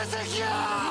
Jessica!